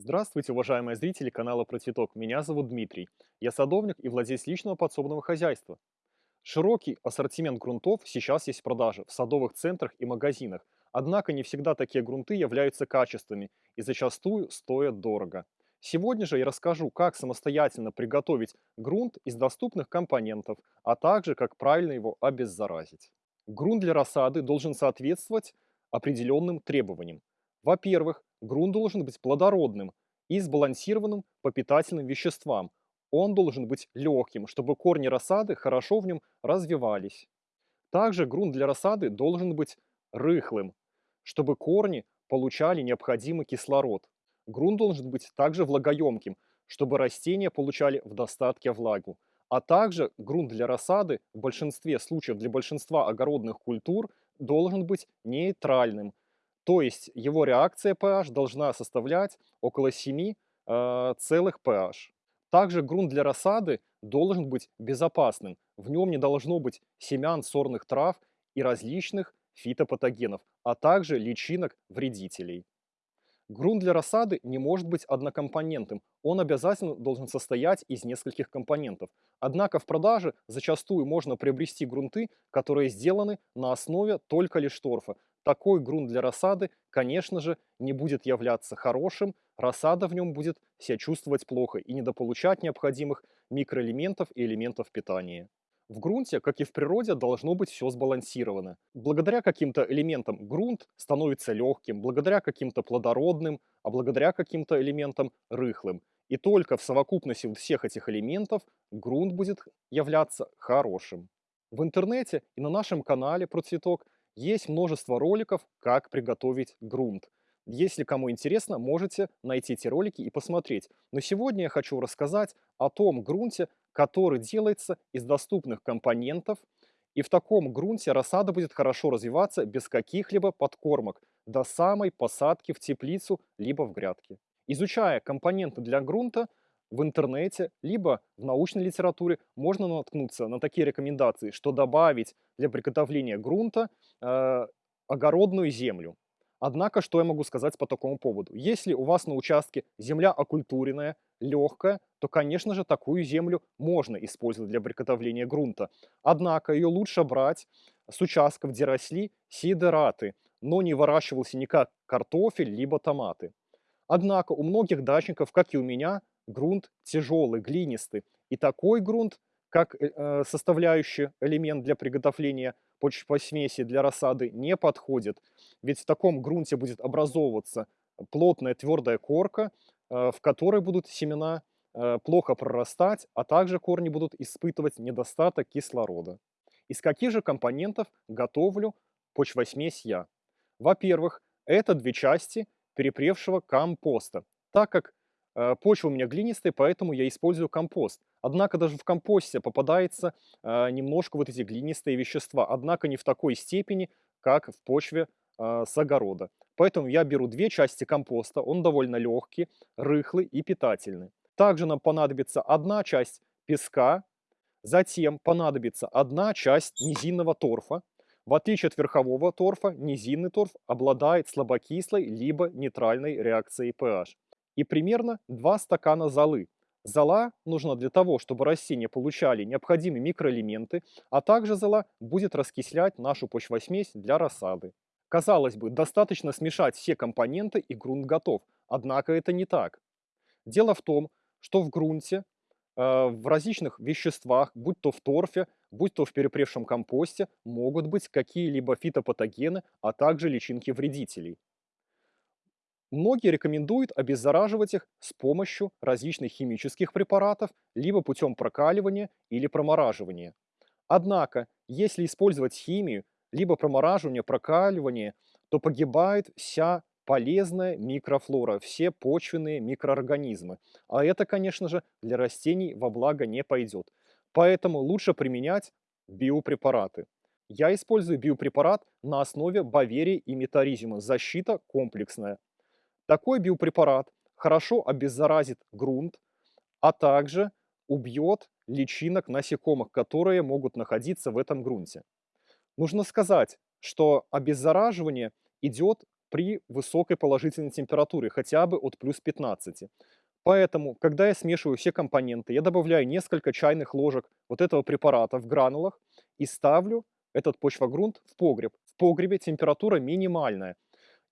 Здравствуйте, уважаемые зрители канала Про Цветок. Меня зовут Дмитрий. Я садовник и владелец личного подсобного хозяйства. Широкий ассортимент грунтов сейчас есть в продаже в садовых центрах и магазинах. Однако не всегда такие грунты являются качественными и зачастую стоят дорого. Сегодня же я расскажу, как самостоятельно приготовить грунт из доступных компонентов, а также как правильно его обеззаразить. Грунт для рассады должен соответствовать определенным требованиям. Во-первых, грунт должен быть плодородным и сбалансированным по питательным веществам. Он должен быть легким, чтобы корни рассады хорошо в нем развивались. Также грунт для рассады должен быть рыхлым, чтобы корни получали необходимый кислород. Грунт должен быть также влагоемким, чтобы растения получали в достатке влагу. А также грунт для рассады в большинстве случаев для большинства огородных культур должен быть нейтральным, то есть его реакция pH должна составлять около 7 э, целых pH. Также грунт для рассады должен быть безопасным. В нем не должно быть семян сорных трав и различных фитопатогенов, а также личинок вредителей. Грунт для рассады не может быть однокомпонентным, он обязательно должен состоять из нескольких компонентов. Однако в продаже зачастую можно приобрести грунты, которые сделаны на основе только лишь торфа, такой грунт для рассады, конечно же, не будет являться хорошим, рассада в нем будет себя чувствовать плохо и недополучать необходимых микроэлементов и элементов питания. В грунте, как и в природе, должно быть все сбалансировано. Благодаря каким-то элементам грунт становится легким, благодаря каким-то плодородным, а благодаря каким-то элементам рыхлым. И только в совокупности всех этих элементов грунт будет являться хорошим. В интернете и на нашем канале про цветок есть множество роликов, как приготовить грунт. Если кому интересно, можете найти эти ролики и посмотреть. Но сегодня я хочу рассказать о том грунте, который делается из доступных компонентов. И в таком грунте рассада будет хорошо развиваться без каких-либо подкормок до самой посадки в теплицу либо в грядке. Изучая компоненты для грунта, в интернете, либо в научной литературе можно наткнуться на такие рекомендации, что добавить для приготовления грунта э, огородную землю. Однако, что я могу сказать по такому поводу? Если у вас на участке земля окультуренная, легкая, то, конечно же, такую землю можно использовать для приготовления грунта. Однако ее лучше брать с участков, где росли сидераты, но не выращивался никак картофель, либо томаты. Однако у многих дачников, как и у меня, грунт тяжелый, глинистый. И такой грунт, как э, э составляющий элемент для приготовления почвосмеси для рассады, не подходит. Ведь в таком грунте будет образовываться плотная твердая корка, э, в которой будут семена э, плохо прорастать, а также корни будут испытывать недостаток кислорода. Из каких же компонентов готовлю почвосмесь я? Во-первых, это две части перепревшего компоста. Так как почва у меня глинистая, поэтому я использую компост. Однако даже в компосте попадается э, немножко вот эти глинистые вещества, однако не в такой степени, как в почве э, с огорода. Поэтому я беру две части компоста, он довольно легкий, рыхлый и питательный. Также нам понадобится одна часть песка, затем понадобится одна часть низинного торфа. В отличие от верхового торфа, низинный торф обладает слабокислой либо нейтральной реакцией pH и примерно 2 стакана золы. Зола нужна для того, чтобы растения получали необходимые микроэлементы, а также зола будет раскислять нашу почвосмесь для рассады. Казалось бы, достаточно смешать все компоненты и грунт готов, однако это не так. Дело в том, что в грунте, э, в различных веществах, будь то в торфе, будь то в перепревшем компосте, могут быть какие-либо фитопатогены, а также личинки вредителей. Многие рекомендуют обеззараживать их с помощью различных химических препаратов, либо путем прокаливания или промораживания. Однако, если использовать химию, либо промораживание, прокаливание, то погибает вся полезная микрофлора, все почвенные микроорганизмы. А это, конечно же, для растений во благо не пойдет. Поэтому лучше применять биопрепараты. Я использую биопрепарат на основе баверии и метаризиума. Защита комплексная. Такой биопрепарат хорошо обеззаразит грунт, а также убьет личинок насекомых, которые могут находиться в этом грунте. Нужно сказать, что обеззараживание идет при высокой положительной температуре, хотя бы от плюс 15. Поэтому, когда я смешиваю все компоненты, я добавляю несколько чайных ложек вот этого препарата в гранулах и ставлю этот почвогрунт в погреб. В погребе температура минимальная.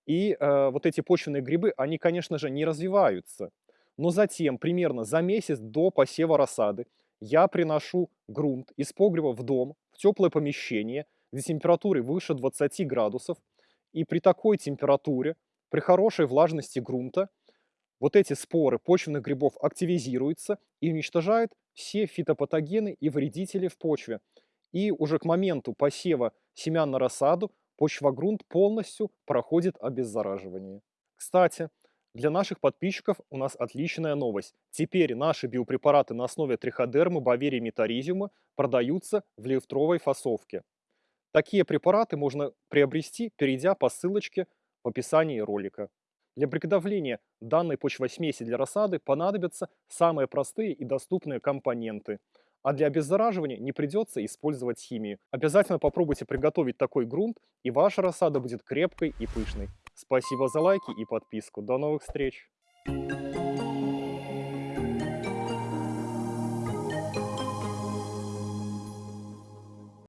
И э, вот эти почвенные грибы, они, конечно же, не развиваются. Но затем, примерно за месяц до посева рассады, я приношу грунт из погреба в дом, в теплое помещение, где температура выше 20 градусов. И при такой температуре, при хорошей влажности грунта, вот эти споры почвенных грибов активизируются и уничтожают все фитопатогены и вредители в почве. И уже к моменту посева семян на рассаду почвогрунт полностью проходит обеззараживание. Кстати, для наших подписчиков у нас отличная новость. Теперь наши биопрепараты на основе триходермы, баверии, метаризиума продаются в литровой фасовке. Такие препараты можно приобрести, перейдя по ссылочке в описании ролика. Для приготовления данной почвосмеси для рассады понадобятся самые простые и доступные компоненты. А для обеззараживания не придется использовать химию. Обязательно попробуйте приготовить такой грунт, и ваша рассада будет крепкой и пышной. Спасибо за лайки и подписку. До новых встреч! Thank you.